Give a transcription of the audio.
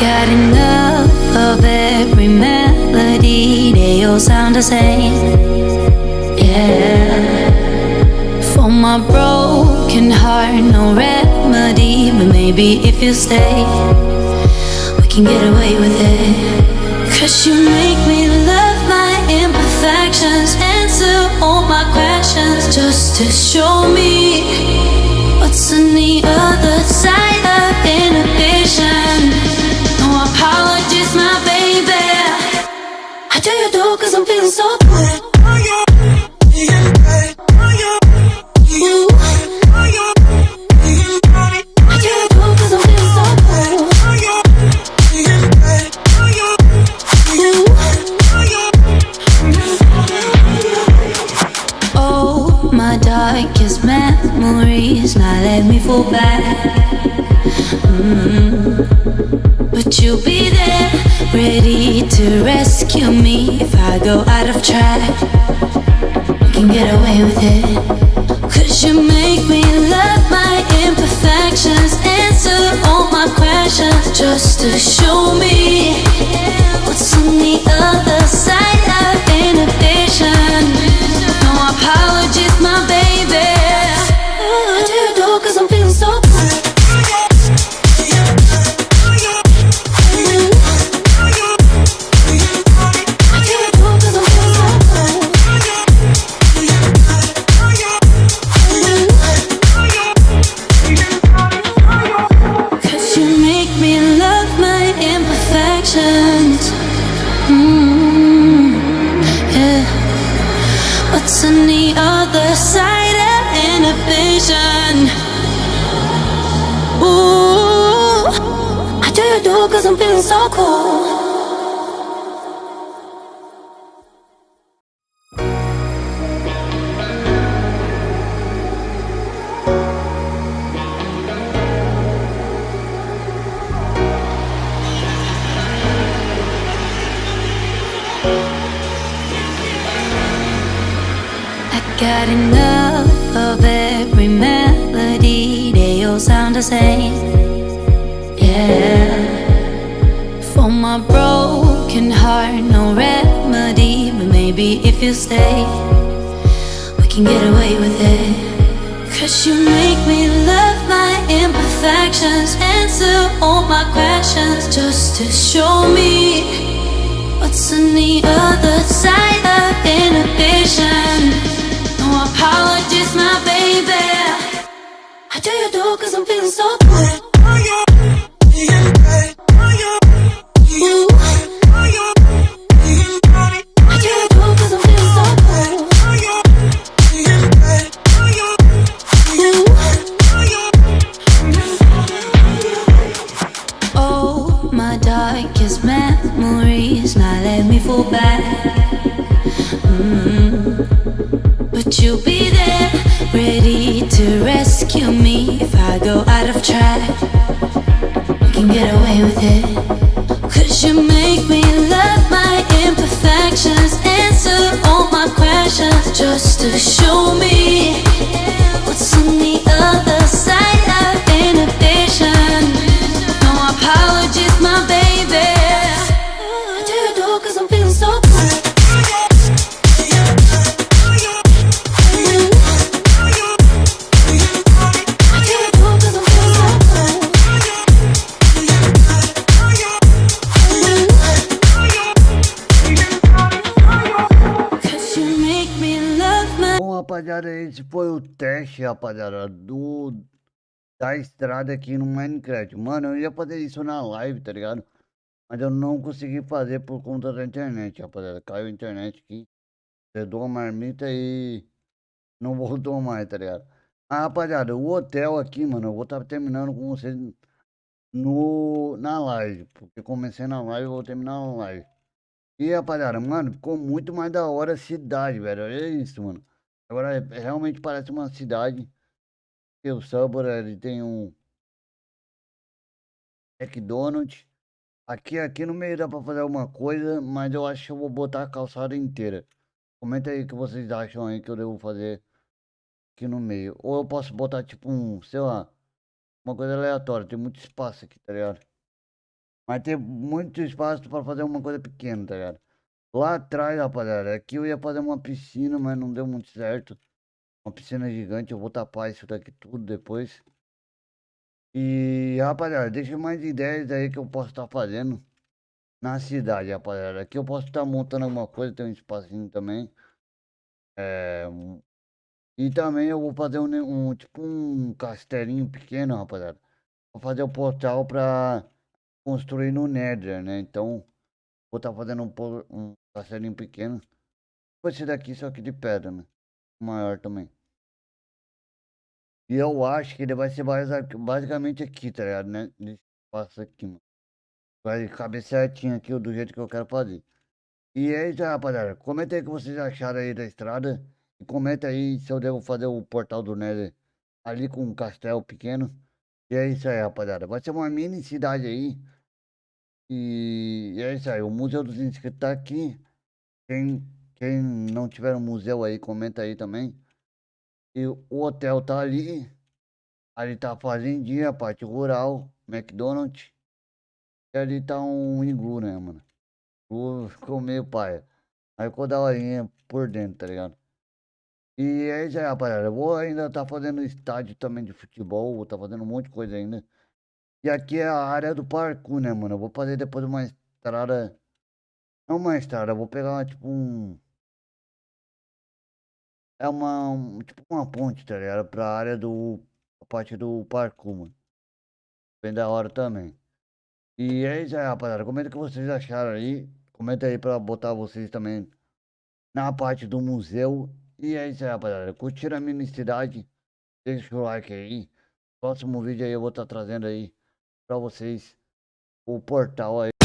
got enough of every melody, they all sound the same. Yeah. For my broken heart, no remedy, but maybe if you stay, we can get away with it. Cause you make me love my imperfections, answer all my questions, just to show me my darkest memories, now let me fall back. Mm. But you'll be there, ready to rescue me if I go out of track. We can get away with it. Cause you make me love my imperfections, answer all my questions just to show me what's on the other side What's on the other side of inhibition? Ooh, I do you do cause I'm feeling so cool. Got enough of every melody, they all sound the same. Yeah. For my broken heart, no remedy, but maybe if you stay, we can get away with it. Cause you make me love my imperfections, answer all my questions just to show me what's on the other side of inhibition. Apologies, my baby. I do you do cause I'm feeling so good. Ready to rescue me rapaziada, esse foi o teste, rapaziada, do da estrada aqui no Minecraft. Mano, eu ia fazer isso na live, tá ligado? Mas eu não consegui fazer por conta da internet, rapaziada. Caiu a internet aqui, deu a marmita e não voltou mais, tá ligado? Ah, rapaziada, o hotel aqui, mano, eu vou estar terminando com vocês no, na live. Porque comecei na live, eu vou terminar na live. E rapaziada, mano, ficou muito mais da hora a cidade, velho. Olha isso, mano. Agora é- realmente parece uma cidade. Porque o Subway, ele tem um. McDonald's. Aqui, aqui no meio dá pra fazer alguma coisa, mas eu acho que eu vou botar a calçada inteira. Comenta aí o que vocês acham aí que eu devo fazer aqui no meio. Ou eu posso botar tipo um, sei lá, uma coisa aleatória. Tem muito espaço aqui, tá ligado? Mas tem muito espaço pra fazer uma coisa pequena, tá ligado? Lá atrás, rapaziada, aqui eu ia fazer uma piscina, mas não deu muito certo. Uma piscina gigante, eu vou tapar isso daqui tudo depois. E, rapaziada, deixa mais ideias aí que eu posso estar fazendo na cidade, rapaziada. Aqui eu posso estar montando alguma coisa, tem um espacinho também. É, um- e também eu vou fazer um, um tipo um castelinho pequeno, rapaziada. Vou fazer o portal pra construir no Nether, né? Então, vou estar fazendo um, por- um pequeno. Tipo Esse daqui, só que de pedra, né? Maior também. E eu acho que ele vai ser basi- basicamente aqui, tá ligado? Né? Nesse espaço aqui, mano. Vai caber certinho aqui do jeito que eu quero fazer. E é isso aí, rapaziada. Comenta aí o que vocês acharam aí da estrada. E comenta aí se eu devo fazer o portal do Nether ali com um castelo pequeno. E é isso aí, rapaziada. Vai ser uma mini cidade aí. E é isso aí. O Museu dos Inscritos tá aqui. Quem, quem não tiver um museu aí, comenta aí também. E o hotel tá ali. Ali tá a fazendinha, a parte rural, McDonald's. E ali tá um iglu, né, mano? O ficou meio paia. Aí ficou da horinha por dentro, tá ligado? E é isso aí, rapaziada. Eu vou ainda tá fazendo estádio também de futebol, vou tá fazendo um monte de coisa ainda. E aqui é a área do parkour, né, mano? Eu vou fazer depois uma estrada. Não uma estrada, eu vou pegar tipo um. É uma. um- tipo uma ponte, tá ligado? Pra área do. A parte do parkour, mano. Bem da hora também. E é isso aí, rapaziada. Comenta o que vocês acharam aí. Comenta aí pra botar vocês também na parte do museu. E é isso aí, rapaziada. Curtiram a minha cidade? Deixa o like aí. Próximo vídeo aí eu vou estar trazendo aí pra vocês o portal aí.